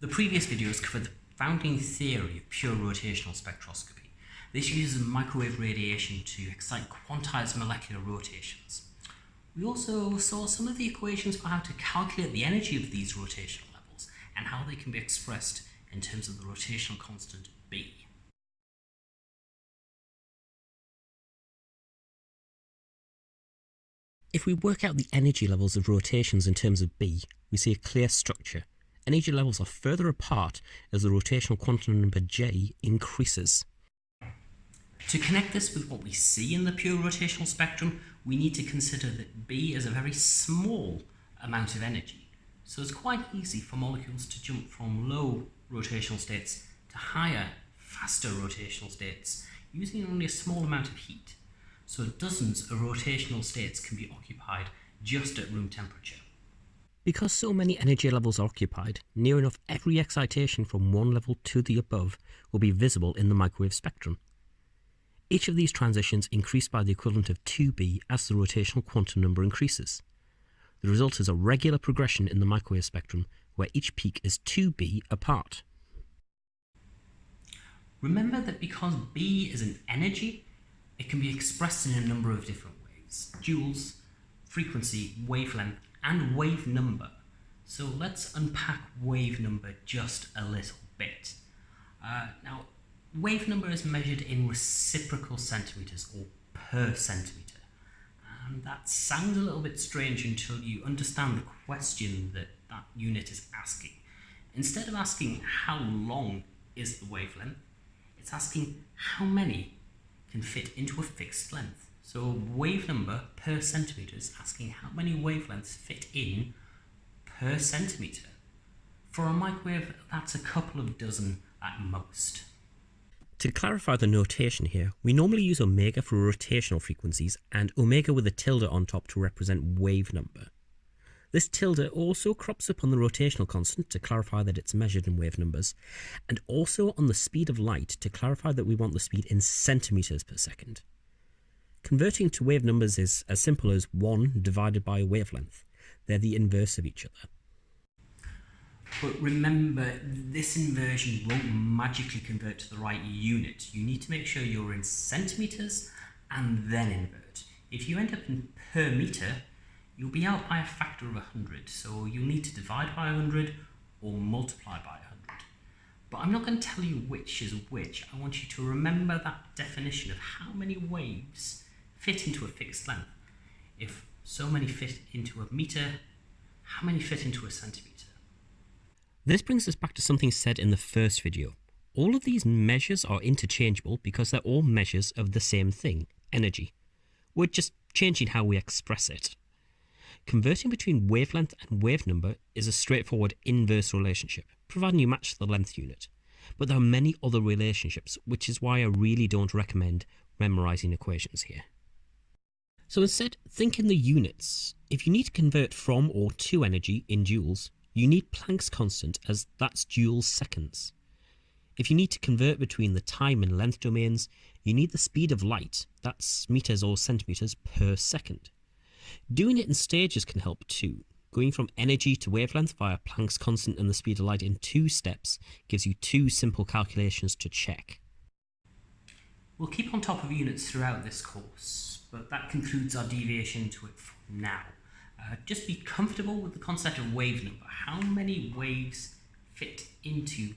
The previous videos covered the founding theory of pure rotational spectroscopy. This uses microwave radiation to excite quantized molecular rotations. We also saw some of the equations for how to calculate the energy of these rotational levels and how they can be expressed in terms of the rotational constant B. If we work out the energy levels of rotations in terms of B, we see a clear structure. Energy levels are further apart as the rotational quantum number J increases. To connect this with what we see in the pure rotational spectrum, we need to consider that B is a very small amount of energy. So it's quite easy for molecules to jump from low rotational states to higher, faster rotational states using only a small amount of heat so dozens of rotational states can be occupied just at room temperature. Because so many energy levels are occupied, near enough every excitation from one level to the above will be visible in the microwave spectrum. Each of these transitions increase by the equivalent of 2b as the rotational quantum number increases. The result is a regular progression in the microwave spectrum where each peak is 2b apart. Remember that because B is an energy, it can be expressed in a number of different ways. Joules, frequency, wavelength, and wave number. So let's unpack wave number just a little bit. Uh, now, wave number is measured in reciprocal centimetres or per centimetre. And that sounds a little bit strange until you understand the question that that unit is asking. Instead of asking how long is the wavelength, it's asking how many can fit into a fixed length. So wave number per centimetre is asking how many wavelengths fit in per centimetre. For a microwave, that's a couple of dozen at most. To clarify the notation here, we normally use omega for rotational frequencies and omega with a tilde on top to represent wave number. This tilde also crops up on the rotational constant to clarify that it's measured in wave numbers, and also on the speed of light to clarify that we want the speed in centimetres per second. Converting to wave numbers is as simple as 1 divided by a wavelength. They're the inverse of each other. But remember, this inversion won't magically convert to the right unit. You need to make sure you're in centimetres and then invert. If you end up in per metre, you'll be out by a factor of 100. So you'll need to divide by 100 or multiply by 100. But I'm not going to tell you which is which. I want you to remember that definition of how many waves fit into a fixed length. If so many fit into a metre, how many fit into a centimetre? This brings us back to something said in the first video. All of these measures are interchangeable because they're all measures of the same thing, energy. We're just changing how we express it. Converting between wavelength and wave number is a straightforward inverse relationship, providing you match the length unit. But there are many other relationships, which is why I really don't recommend memorizing equations here. So instead, think in the units. If you need to convert from or to energy in joules, you need Planck's constant as that's joules seconds. If you need to convert between the time and length domains, you need the speed of light, that's meters or centimeters per second. Doing it in stages can help too. Going from energy to wavelength via Planck's constant and the speed of light in two steps gives you two simple calculations to check. We'll keep on top of units throughout this course, but that concludes our deviation to it for now. Uh, just be comfortable with the concept of wave number. How many waves fit into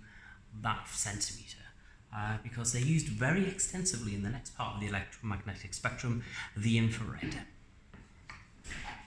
that centimetre? Uh, because they're used very extensively in the next part of the electromagnetic spectrum, the infrared.